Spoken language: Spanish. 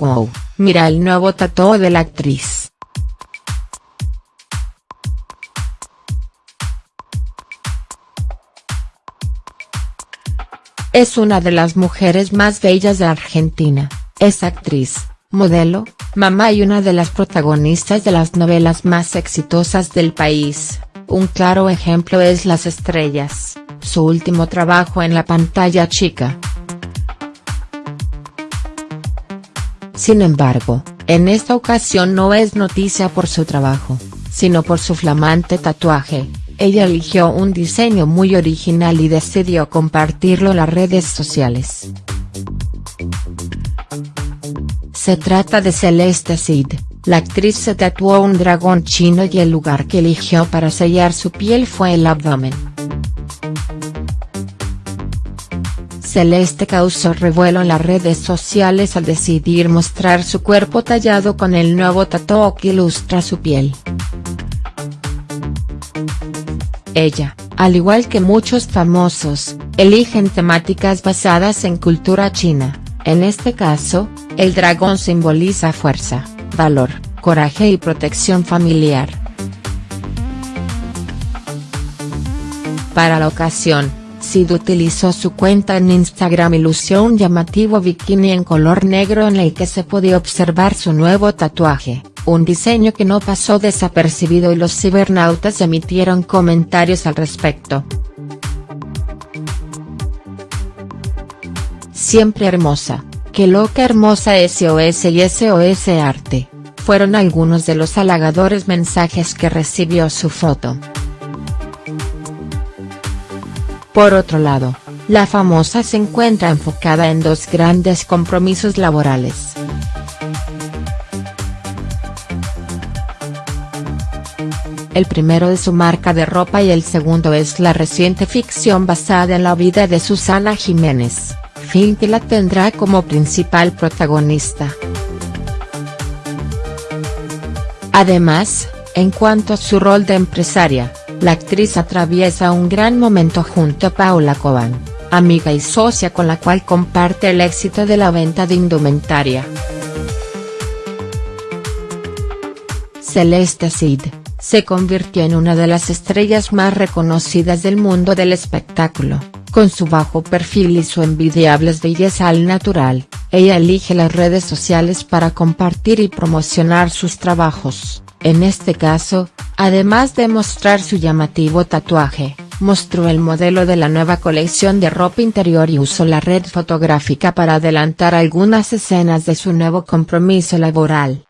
Wow, mira el nuevo tatuo de la actriz. Es una de las mujeres más bellas de Argentina, es actriz, modelo, mamá y una de las protagonistas de las novelas más exitosas del país, un claro ejemplo es Las Estrellas, su último trabajo en la pantalla chica. Sin embargo, en esta ocasión no es noticia por su trabajo, sino por su flamante tatuaje, ella eligió un diseño muy original y decidió compartirlo en las redes sociales. Se trata de Celeste Cid, la actriz se tatuó un dragón chino y el lugar que eligió para sellar su piel fue el abdomen. Celeste causó revuelo en las redes sociales al decidir mostrar su cuerpo tallado con el nuevo tatuaje que ilustra su piel. Ella, al igual que muchos famosos, eligen temáticas basadas en cultura china, en este caso, el dragón simboliza fuerza, valor, coraje y protección familiar. Para la ocasión, Sid utilizó su cuenta en Instagram y lució un llamativo bikini en color negro en el que se podía observar su nuevo tatuaje, un diseño que no pasó desapercibido y los cibernautas emitieron comentarios al respecto. Siempre hermosa, que loca hermosa SOS y SOS Arte, fueron algunos de los halagadores mensajes que recibió su foto. Por otro lado, la famosa se encuentra enfocada en dos grandes compromisos laborales. El primero es su marca de ropa y el segundo es la reciente ficción basada en la vida de Susana Jiménez, film que la tendrá como principal protagonista. Además, en cuanto a su rol de empresaria, la actriz atraviesa un gran momento junto a Paula Cobán, amiga y socia con la cual comparte el éxito de la venta de indumentaria. Celeste Cid, se convirtió en una de las estrellas más reconocidas del mundo del espectáculo, con su bajo perfil y su envidiable belleza al natural, ella elige las redes sociales para compartir y promocionar sus trabajos, en este caso, Además de mostrar su llamativo tatuaje, mostró el modelo de la nueva colección de ropa interior y usó la red fotográfica para adelantar algunas escenas de su nuevo compromiso laboral.